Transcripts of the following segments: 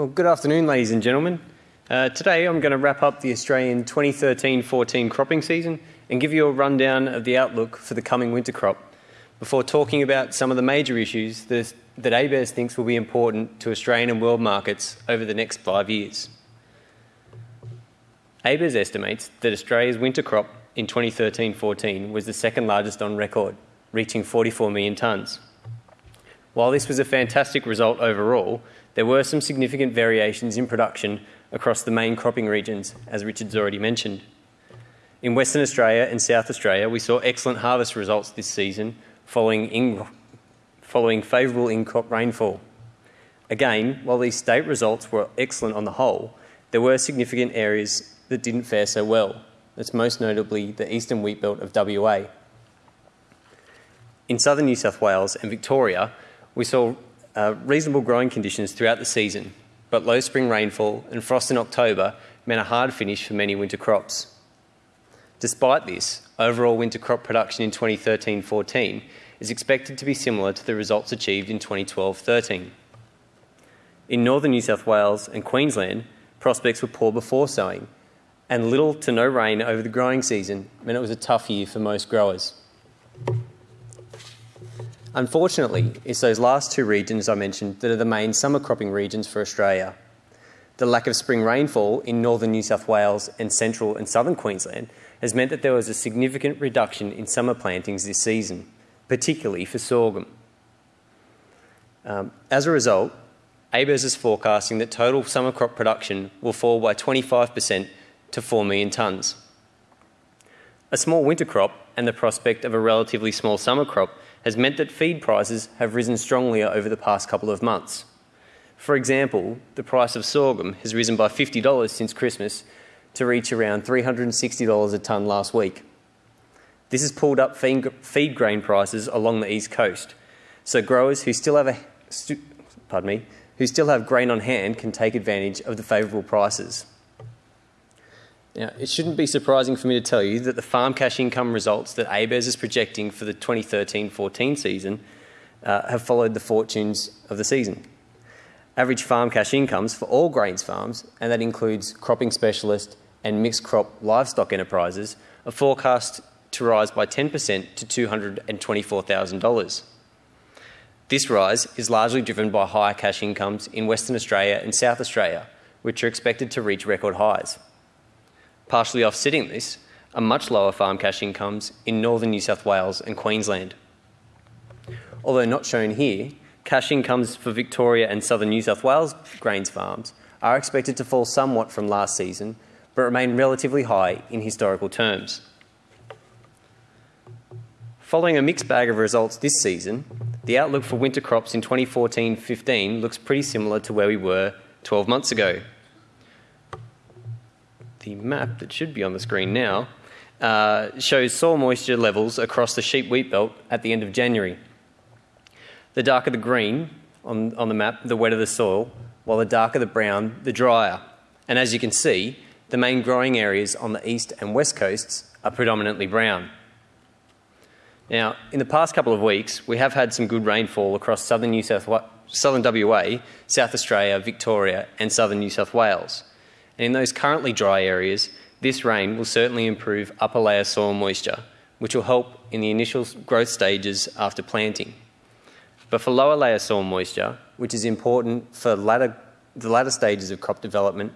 Well, good afternoon, ladies and gentlemen. Uh, today I'm going to wrap up the Australian 2013 14 cropping season and give you a rundown of the outlook for the coming winter crop before talking about some of the major issues that, that ABARES thinks will be important to Australian and world markets over the next five years. ABARES estimates that Australia's winter crop in 2013 14 was the second largest on record, reaching 44 million tonnes. While this was a fantastic result overall, there were some significant variations in production across the main cropping regions, as Richard's already mentioned. In Western Australia and South Australia, we saw excellent harvest results this season following, in, following favourable in crop rainfall. Again, while these state results were excellent on the whole, there were significant areas that didn't fare so well. That's most notably the eastern wheat belt of WA. In southern New South Wales and Victoria, we saw uh, reasonable growing conditions throughout the season, but low spring rainfall and frost in October meant a hard finish for many winter crops. Despite this, overall winter crop production in 2013 14 is expected to be similar to the results achieved in 2012 13. In northern New South Wales and Queensland, prospects were poor before sowing, and little to no rain over the growing season meant it was a tough year for most growers. Unfortunately, it's those last two regions I mentioned that are the main summer cropping regions for Australia. The lack of spring rainfall in northern New South Wales and central and southern Queensland has meant that there was a significant reduction in summer plantings this season, particularly for sorghum. Um, as a result, ABARES is forecasting that total summer crop production will fall by 25% to 4 million tonnes. A small winter crop and the prospect of a relatively small summer crop has meant that feed prices have risen strongly over the past couple of months. For example, the price of sorghum has risen by $50 since Christmas to reach around $360 a tonne last week. This has pulled up feed grain prices along the east coast, so growers who still have a pardon me, who still have grain on hand can take advantage of the favourable prices. Now, it shouldn't be surprising for me to tell you that the farm cash income results that ABARES is projecting for the 2013 14 season uh, have followed the fortunes of the season. Average farm cash incomes for all grains farms, and that includes cropping specialist and mixed crop livestock enterprises, are forecast to rise by 10% to $224,000. This rise is largely driven by higher cash incomes in Western Australia and South Australia, which are expected to reach record highs. Partially offsetting this are much lower farm cash incomes in northern New South Wales and Queensland. Although not shown here, cash incomes for Victoria and southern New South Wales grains farms are expected to fall somewhat from last season, but remain relatively high in historical terms. Following a mixed bag of results this season, the outlook for winter crops in 2014 15 looks pretty similar to where we were 12 months ago the map that should be on the screen now uh, shows soil moisture levels across the sheep wheat belt at the end of January. The darker the green on, on the map, the wetter the soil, while the darker the brown, the drier. And as you can see, the main growing areas on the east and west coasts are predominantly brown. Now, in the past couple of weeks, we have had some good rainfall across southern New South southern WA, South Australia, Victoria, and southern New South Wales. And in those currently dry areas, this rain will certainly improve upper layer soil moisture, which will help in the initial growth stages after planting. But for lower layer soil moisture, which is important for latter, the latter stages of crop development,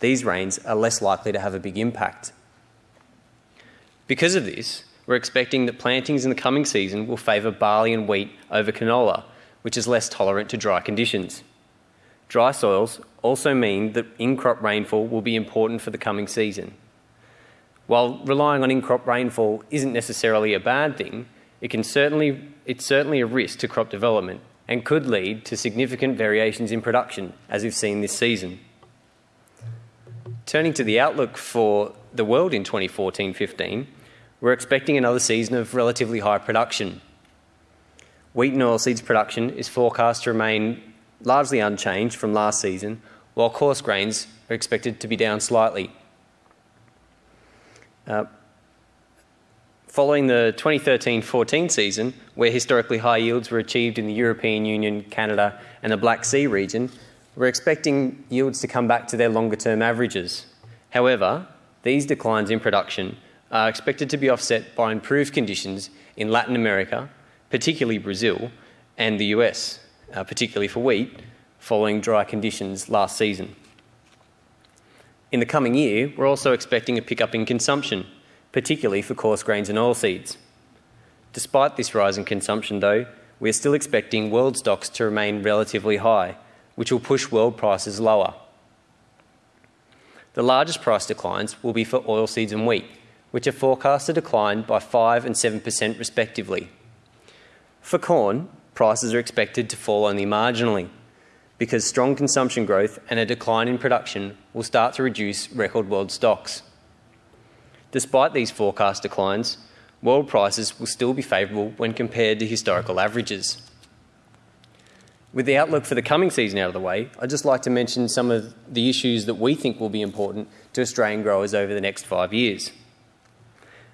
these rains are less likely to have a big impact. Because of this, we're expecting that plantings in the coming season will favour barley and wheat over canola, which is less tolerant to dry conditions. Dry soils also mean that in crop rainfall will be important for the coming season. While relying on in crop rainfall isn't necessarily a bad thing, it can certainly, it's certainly a risk to crop development and could lead to significant variations in production, as we've seen this season. Turning to the outlook for the world in 2014 15, we're expecting another season of relatively high production. Wheat and oilseeds production is forecast to remain largely unchanged from last season, while coarse grains are expected to be down slightly. Uh, following the 2013-14 season, where historically high yields were achieved in the European Union, Canada and the Black Sea region, we're expecting yields to come back to their longer term averages. However, these declines in production are expected to be offset by improved conditions in Latin America, particularly Brazil, and the US, uh, particularly for wheat, following dry conditions last season. In the coming year, we're also expecting a pickup in consumption, particularly for coarse grains and oilseeds. Despite this rise in consumption, though, we are still expecting world stocks to remain relatively high, which will push world prices lower. The largest price declines will be for oilseeds and wheat, which are forecast to decline by 5 and 7% respectively. For corn, prices are expected to fall only marginally because strong consumption growth and a decline in production will start to reduce record world stocks. Despite these forecast declines, world prices will still be favourable when compared to historical averages. With the outlook for the coming season out of the way, I'd just like to mention some of the issues that we think will be important to Australian growers over the next five years.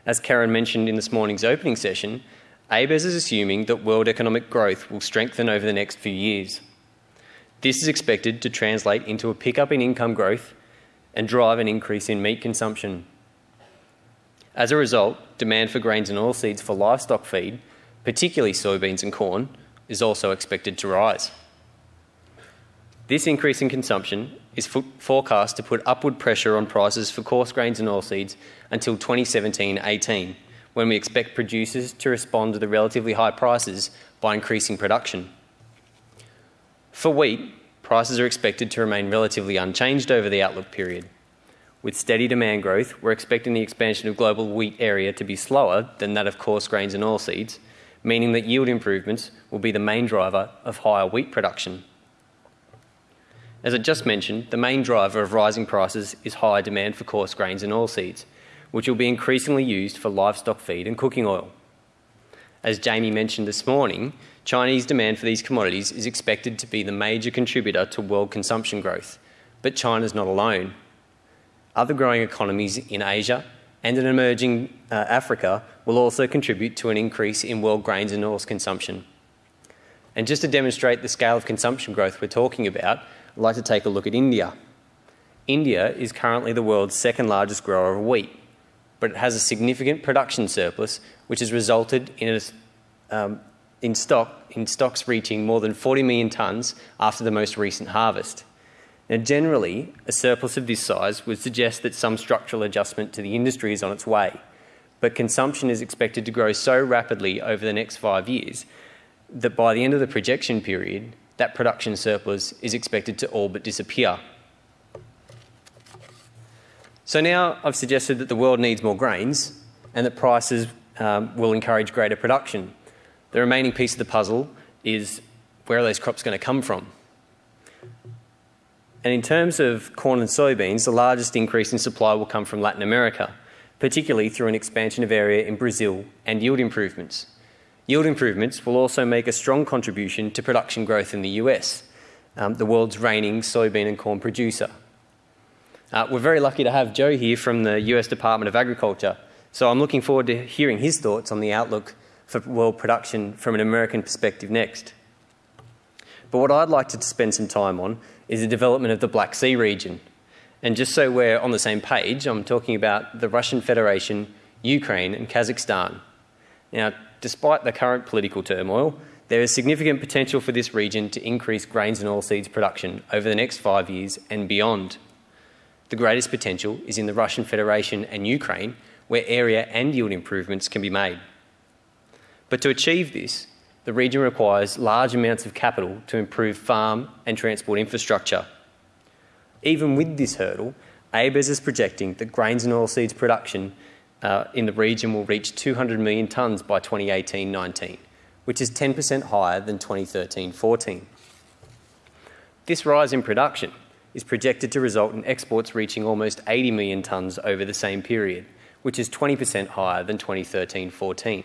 As Karen mentioned in this morning's opening session, ABARES is assuming that world economic growth will strengthen over the next few years. This is expected to translate into a pickup in income growth and drive an increase in meat consumption. As a result, demand for grains and oilseeds for livestock feed, particularly soybeans and corn, is also expected to rise. This increase in consumption is forecast to put upward pressure on prices for coarse grains and oilseeds until 2017-18, when we expect producers to respond to the relatively high prices by increasing production. For wheat, prices are expected to remain relatively unchanged over the outlook period. With steady demand growth, we're expecting the expansion of global wheat area to be slower than that of coarse grains and oilseeds, meaning that yield improvements will be the main driver of higher wheat production. As I just mentioned, the main driver of rising prices is higher demand for coarse grains and oilseeds, which will be increasingly used for livestock feed and cooking oil. As Jamie mentioned this morning, Chinese demand for these commodities is expected to be the major contributor to world consumption growth, but China's not alone. Other growing economies in Asia and in emerging uh, Africa will also contribute to an increase in world grains and oils consumption. And just to demonstrate the scale of consumption growth we're talking about, I'd like to take a look at India. India is currently the world's second largest grower of wheat, but it has a significant production surplus, which has resulted in, a, um, in, stock, in stocks reaching more than 40 million tonnes after the most recent harvest. Now, generally, a surplus of this size would suggest that some structural adjustment to the industry is on its way, but consumption is expected to grow so rapidly over the next five years that by the end of the projection period, that production surplus is expected to all but disappear. So now I've suggested that the world needs more grains and that prices um, will encourage greater production. The remaining piece of the puzzle is where are those crops going to come from? And in terms of corn and soybeans, the largest increase in supply will come from Latin America, particularly through an expansion of area in Brazil and yield improvements. Yield improvements will also make a strong contribution to production growth in the US, um, the world's reigning soybean and corn producer. Uh, we're very lucky to have Joe here from the US Department of Agriculture, so I'm looking forward to hearing his thoughts on the outlook for world production from an American perspective next. But what I'd like to spend some time on is the development of the Black Sea region. And just so we're on the same page, I'm talking about the Russian Federation, Ukraine, and Kazakhstan. Now, despite the current political turmoil, there is significant potential for this region to increase grains and oilseeds production over the next five years and beyond. The greatest potential is in the Russian Federation and Ukraine, where area and yield improvements can be made. But to achieve this, the region requires large amounts of capital to improve farm and transport infrastructure. Even with this hurdle, ABARES is projecting that grains and oilseeds production uh, in the region will reach 200 million tonnes by 2018-19, which is 10% higher than 2013-14. This rise in production is projected to result in exports reaching almost 80 million tonnes over the same period, which is 20% higher than 2013-14.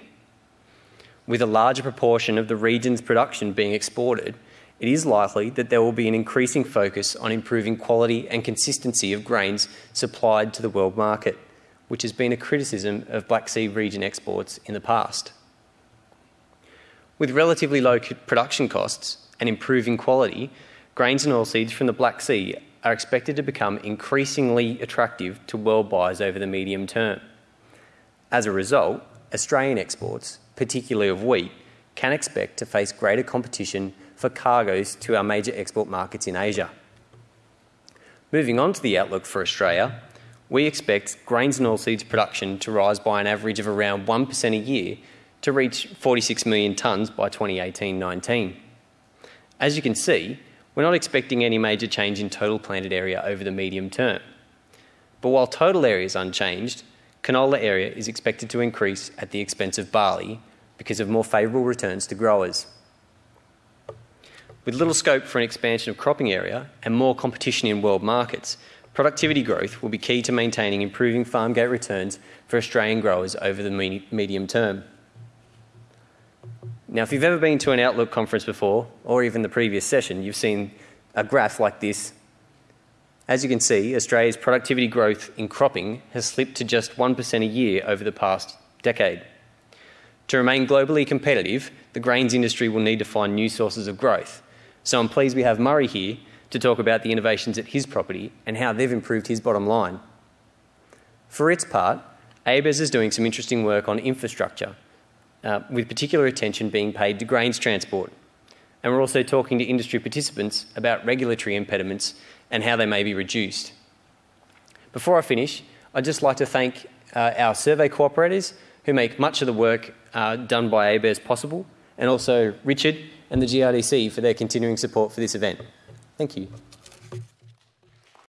With a larger proportion of the region's production being exported, it is likely that there will be an increasing focus on improving quality and consistency of grains supplied to the world market which has been a criticism of Black Sea region exports in the past. With relatively low production costs and improving quality, grains and oilseeds from the Black Sea are expected to become increasingly attractive to world buyers over the medium term. As a result, Australian exports, particularly of wheat, can expect to face greater competition for cargoes to our major export markets in Asia. Moving on to the outlook for Australia, we expect grains and oilseeds production to rise by an average of around 1% a year to reach 46 million tonnes by 2018 19. As you can see, we're not expecting any major change in total planted area over the medium term. But while total area is unchanged, canola area is expected to increase at the expense of barley because of more favourable returns to growers. With little scope for an expansion of cropping area and more competition in world markets, productivity growth will be key to maintaining improving farm gate returns for Australian growers over the medium term. Now, if you've ever been to an Outlook conference before, or even the previous session, you've seen a graph like this. As you can see, Australia's productivity growth in cropping has slipped to just 1% a year over the past decade. To remain globally competitive, the grains industry will need to find new sources of growth. So I'm pleased we have Murray here to talk about the innovations at his property and how they've improved his bottom line. For its part, ABARES is doing some interesting work on infrastructure uh, with particular attention being paid to grains transport. And we're also talking to industry participants about regulatory impediments and how they may be reduced. Before I finish, I'd just like to thank uh, our survey cooperators who make much of the work uh, done by ABARES possible, and also Richard and the GRDC for their continuing support for this event. Thank you.